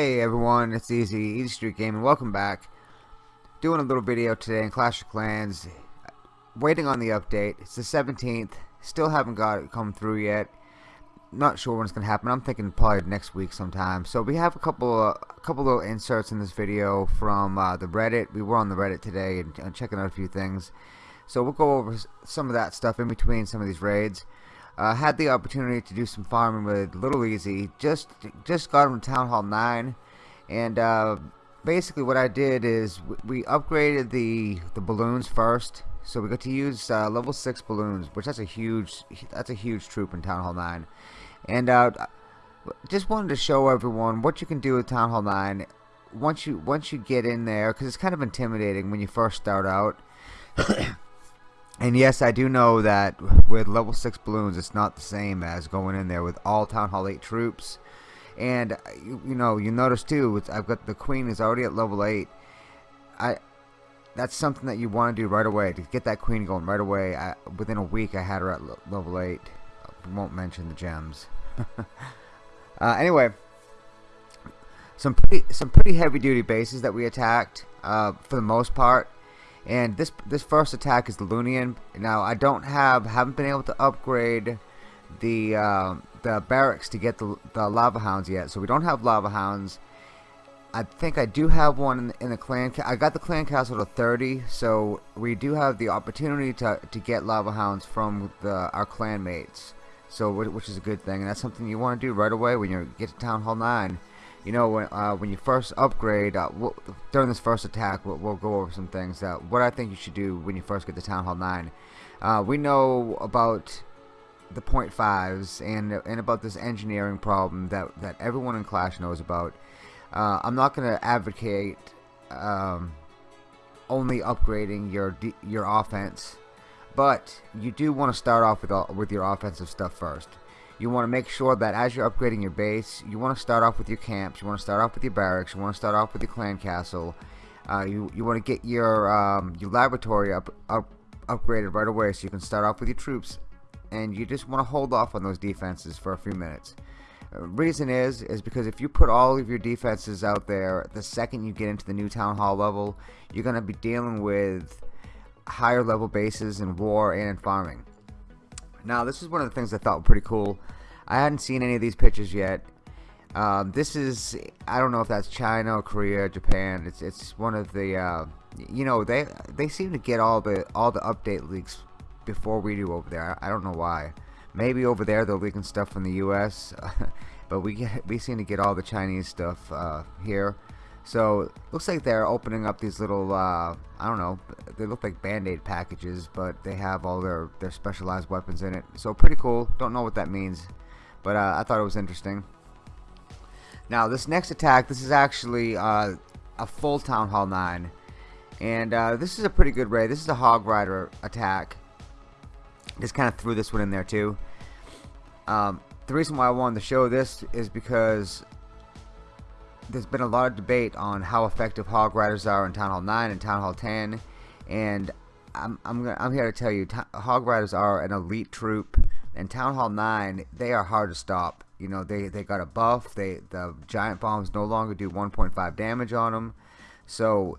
Hey everyone, it's Easy, Easy Street Gaming, welcome back. Doing a little video today in Clash of Clans, waiting on the update. It's the 17th, still haven't got it come through yet. Not sure when it's to happen, I'm thinking probably next week sometime. So we have a couple uh, a couple little inserts in this video from uh, the Reddit. We were on the Reddit today and, and checking out a few things. So we'll go over some of that stuff in between some of these raids. Uh, had the opportunity to do some farming with Little Easy. Just just got him to Town Hall 9, and uh, basically what I did is we upgraded the the balloons first. So we got to use uh, level six balloons, which that's a huge that's a huge troop in Town Hall 9, and uh, just wanted to show everyone what you can do with Town Hall 9 once you once you get in there because it's kind of intimidating when you first start out. And yes, I do know that with level 6 balloons, it's not the same as going in there with all Town Hall 8 troops. And, you, you know, you notice too, I've got the Queen is already at level 8. I That's something that you want to do right away, to get that Queen going right away. I, within a week, I had her at level 8. I won't mention the gems. uh, anyway, some pretty, some pretty heavy duty bases that we attacked uh, for the most part and this this first attack is the Loonian. Now I don't have haven't been able to upgrade the uh, the barracks to get the, the lava hounds yet, so we don't have lava hounds. I think I do have one in the, in the clan. I got the clan castle to 30, so we do have the opportunity to to get lava hounds from the our clan mates. So which is a good thing, and that's something you want to do right away when you get to Town Hall 9 you know when uh, when you first upgrade uh, we'll, during this first attack we'll, we'll, go over some things uh, what I think you should do when you first get to Town Hall 9 uh, we know about the point fives and and about this engineering problem that that everyone in Clash knows about. Uh, I'm not gonna advocate um, only upgrading your your offense but you do want to start off with with your offensive stuff first you want to make sure that as you're upgrading your base, you want to start off with your camps, you want to start off with your barracks, you want to start off with your clan castle. Uh, you you want to get your um, your laboratory up, up upgraded right away so you can start off with your troops, and you just want to hold off on those defenses for a few minutes. Uh, reason is is because if you put all of your defenses out there the second you get into the new town hall level, you're going to be dealing with higher level bases in war and in farming. Now, this is one of the things I thought were pretty cool. I hadn't seen any of these pictures yet. Um, this is, I don't know if that's China or Korea, Japan. It's it's one of the, uh, you know, they they seem to get all the all the update leaks before we do over there. I, I don't know why. Maybe over there they're leaking stuff from the U.S., but we get we seem to get all the Chinese stuff uh, here. So looks like they're opening up these little uh, I don't know they look like band-aid packages but they have all their their specialized weapons in it. So pretty cool. Don't know what that means but uh, I thought it was interesting. Now this next attack this is actually uh, a full Town Hall 9 and uh, this is a pretty good raid. This is a Hog Rider attack. Just kind of threw this one in there too. Um, the reason why I wanted to show this is because there's been a lot of debate on how effective hog riders are in Town Hall 9 and Town Hall 10 and I'm, I'm, I'm here to tell you hog riders are an elite troop and Town Hall 9 they are hard to stop. You know they, they got a buff they the giant bombs no longer do 1.5 damage on them so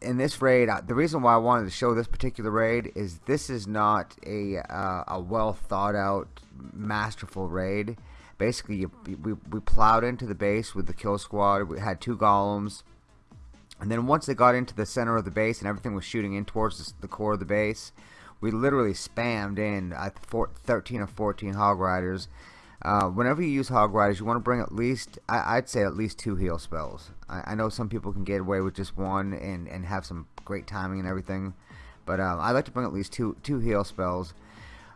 in this raid the reason why I wanted to show this particular raid is this is not a, uh, a well thought out masterful raid basically you, we, we plowed into the base with the kill squad. We had two golems. And then once they got into the center of the base and everything was shooting in towards the core of the base we literally spammed in uh, 13 or 14 hog riders. Uh, whenever you use hog riders you want to bring at least I, would say at least two heal spells. I, I, know some people can get away with just one and, and have some great timing and everything but uh, I like to bring at least two two heal spells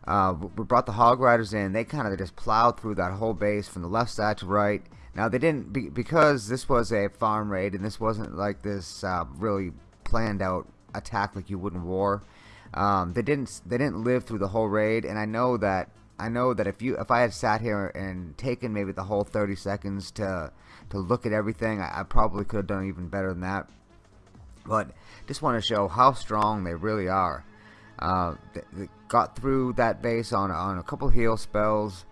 uh, we brought the Hog Riders in. They kind of just plowed through that whole base from the left side to right. Now they didn't be, because this was a farm raid and this wasn't like this uh, really planned out attack like you would in war. Um, they didn't they didn't live through the whole raid, and I know that I know that if you if I had sat here and taken maybe the whole 30 seconds to to look at everything, I, I probably could have done even better than that. But just want to show how strong they really are. Uh, got through that base on on a couple heal spells,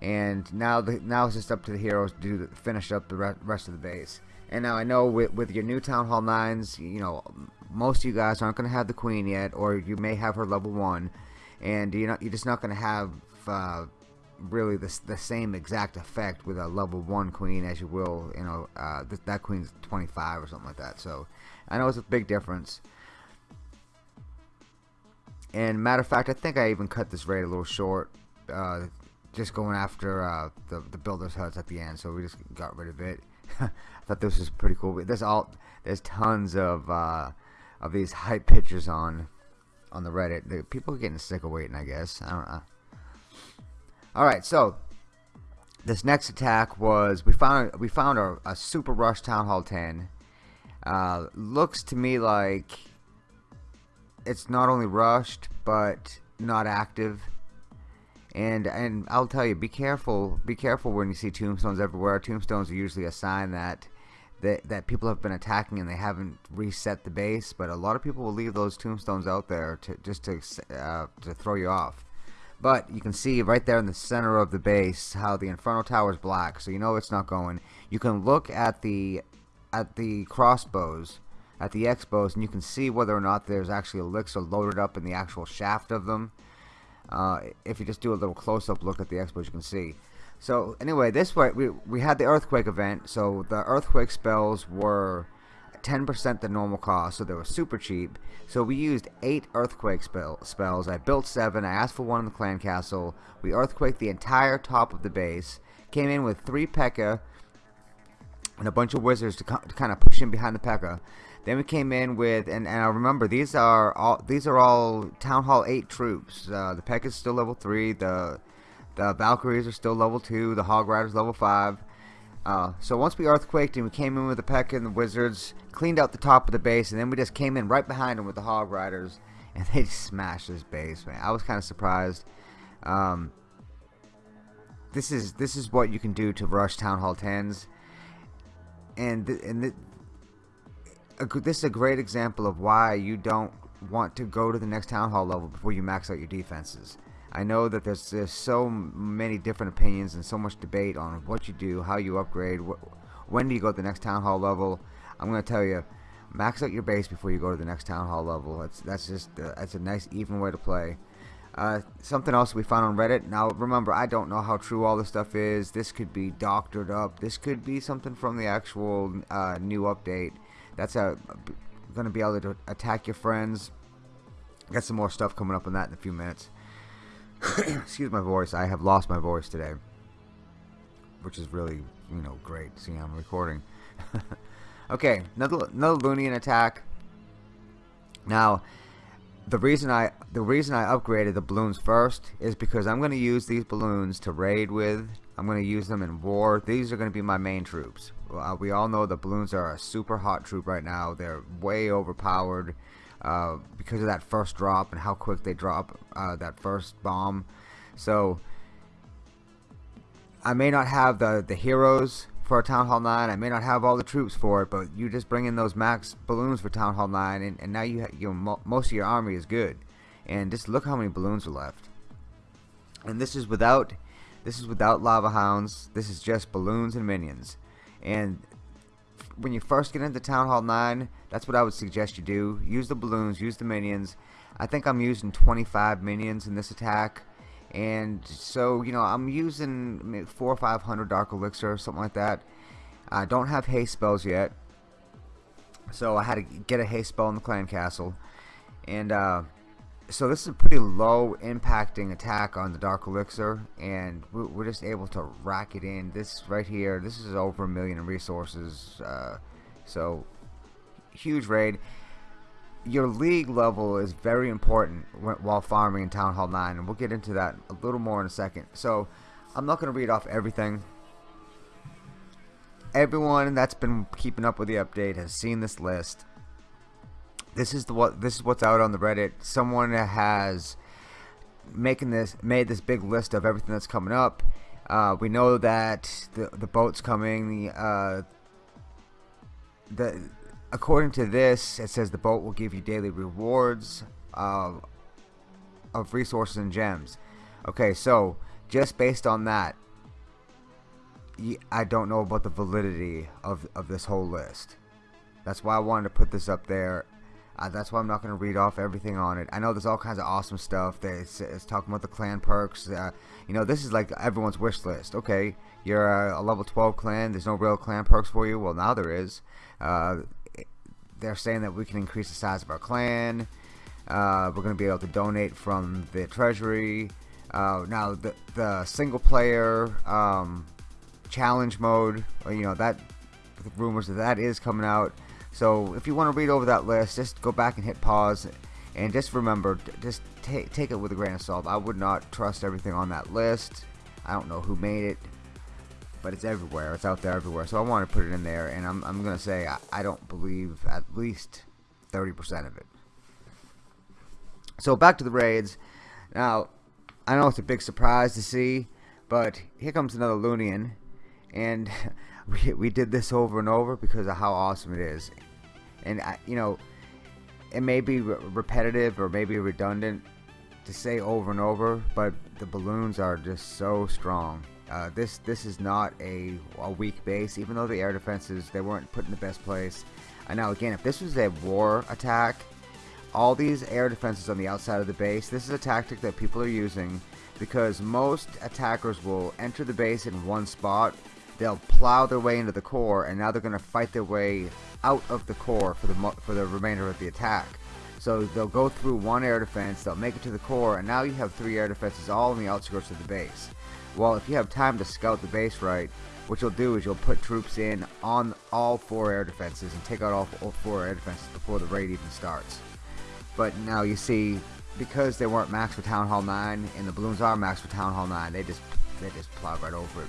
and now the now it's just up to the heroes to do the, finish up the rest of the base. And now I know with, with your new Town Hall 9s, you know, most of you guys aren't going to have the Queen yet, or you may have her level 1, and you're, not, you're just not going to have uh, really the, the same exact effect with a level 1 Queen as you will, you know, uh, th that Queen's 25 or something like that. So I know it's a big difference. And matter of fact, I think I even cut this raid a little short, uh, just going after uh, the, the builder's huts at the end, so we just got rid of it. I thought this was pretty cool. There's all there's tons of uh, of these hype pictures on on the Reddit. The, people are getting sick of waiting, I guess. I don't know. All right, so this next attack was we found we found a, a super rush town hall 10. Uh, looks to me like it's not only rushed but not active. And and I'll tell you be careful be careful when you see tombstones everywhere. Tombstones are usually a sign that that, that people have been attacking and they haven't reset the base but a lot of people will leave those tombstones out there to just to uh, to throw you off. But you can see right there in the center of the base how the Inferno Tower is black so you know it's not going. You can look at the at the crossbows at the X-bows and you can see whether or not there's actually elixir loaded up in the actual shaft of them. Uh, if you just do a little close-up look at the X-bows you can see. So anyway this way we, we had the earthquake event so the earthquake spells were 10% the normal cost so they were super cheap. So we used 8 earthquake spell, spells. I built 7 I asked for one in the clan castle. We earthquaked the entire top of the base. Came in with 3 P.E.K.K.A and a bunch of wizards to, to kind of push in behind the P.E.K.K.A then we came in with, and, and I remember these are all these are all Town Hall 8 troops. Uh, the Peck is still level 3. The the Valkyries are still level 2. The Hog Riders level 5. Uh, so once we earthquaked and we came in with the Peck and the Wizards, cleaned out the top of the base, and then we just came in right behind them with the Hog Riders, and they smashed this base. Man, I was kind of surprised. Um, this is this is what you can do to rush Town Hall 10s, and th and th this is a great example of why you don't want to go to the next town hall level before you max out your defenses. I know that there's, there's so many different opinions and so much debate on what you do, how you upgrade, wh when do you go to the next town hall level. I'm going to tell you, max out your base before you go to the next town hall level. That's that's just uh, that's a nice even way to play. Uh, something else we found on Reddit. Now remember, I don't know how true all this stuff is. This could be doctored up. This could be something from the actual uh, new update. That's a going to be able to attack your friends. Got some more stuff coming up on that in a few minutes. Excuse my voice. I have lost my voice today, which is really you know great. See, I'm recording. okay, another another Loonian attack. Now, the reason I the reason I upgraded the balloons first is because I'm going to use these balloons to raid with. I'm going to use them in war. These are going to be my main troops. Uh, we all know the balloons are a super hot troop right now. They're way overpowered uh, because of that first drop and how quick they drop uh, that first bomb. So I may not have the the heroes for Town Hall 9. I may not have all the troops for it, but you just bring in those max balloons for Town Hall 9, and, and now you, you know, most of your army is good. And just look how many balloons are left. And this is without this is without lava hounds. This is just balloons and minions and when you first get into Town Hall 9 that's what I would suggest you do. Use the balloons use the minions. I think I'm using 25 minions in this attack. And so you know I'm using four or five hundred dark elixir or something like that. I don't have haste spells yet. So I had to get a haste spell in the clan castle. And uh, so this is a pretty low impacting attack on the Dark Elixir and we're just able to rack it in. This right here this is over a million resources uh, so huge raid. Your league level is very important while farming in Town Hall 9 and we'll get into that a little more in a second. So I'm not going to read off everything. Everyone that's been keeping up with the update has seen this list this is the what this is what's out on the Reddit. Someone has making this made this big list of everything that's coming up. Uh, we know that the the boat's coming. The uh, the according to this, it says the boat will give you daily rewards of of resources and gems. Okay, so just based on that, I don't know about the validity of, of this whole list. That's why I wanted to put this up there. Uh, that's why I'm not going to read off everything on it. I know there's all kinds of awesome stuff. It's, it's talking about the clan perks. Uh, you know, this is like everyone's wish list. Okay, you're a, a, level 12 clan. There's no real clan perks for you. Well, now there is. Uh, they're saying that we can increase the size of our clan. Uh, we're going to be able to donate from the treasury. Uh, now, the, the single player um, challenge mode, uh, you know, that rumors that that is coming out. So if you want to read over that list, just go back and hit pause. And just remember, just take, take it with a grain of salt. I would not trust everything on that list. I don't know who made it, but it's everywhere. It's out there everywhere. So I want to put it in there. And I'm, I'm going to say I, I don't believe at least 30% of it. So back to the raids. Now, I know it's a big surprise to see, but here comes another Loonian. And we, we did this over and over because of how awesome it is. And, I, you know, it may be re repetitive or maybe redundant to say over and over, but the balloons are just so strong. Uh, this this is not a, a weak base, even though the air defenses they weren't put in the best place. And now again, if this was a war attack, all these air defenses on the outside of the base, this is a tactic that people are using because most attackers will enter the base in one spot they'll plow their way into the core and now they're going to fight their way out of the core for the for the remainder of the attack. So they'll go through one air defense they'll make it to the core and now you have three air defenses all in the outskirts of the base. Well if you have time to scout the base right what you'll do is you'll put troops in on all four air defenses and take out all four air defenses before the raid even starts. But now you see because they weren't maxed for Town Hall 9 and the balloons are maxed for Town Hall 9 they just they just plowed right over it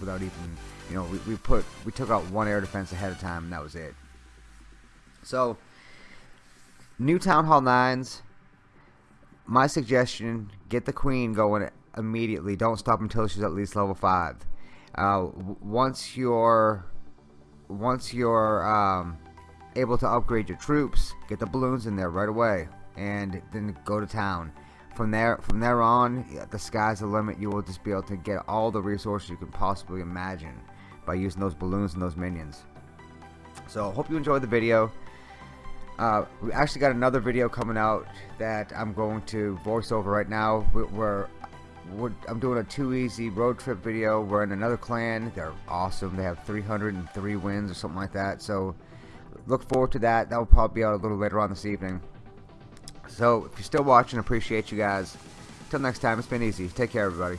without even, you know, we, we put, we took out one air defense ahead of time and that was it. So, new Town Hall 9s, my suggestion, get the Queen going immediately. Don't stop until she's at least level 5. Uh, once you're, once you're um, able to upgrade your troops, get the balloons in there right away and then go to town from there from there on the sky's the limit. You will just be able to get all the resources you can possibly imagine by using those balloons and those minions. So I hope you enjoyed the video. Uh, we actually got another video coming out that I'm going to voice over right now. We're, we're I'm doing a too easy road trip video. We're in another clan. They're awesome. They have 303 wins or something like that. So look forward to that. That will probably be out a little later on this evening so, if you're still watching, appreciate you guys. Until next time, it's been easy. Take care, everybody.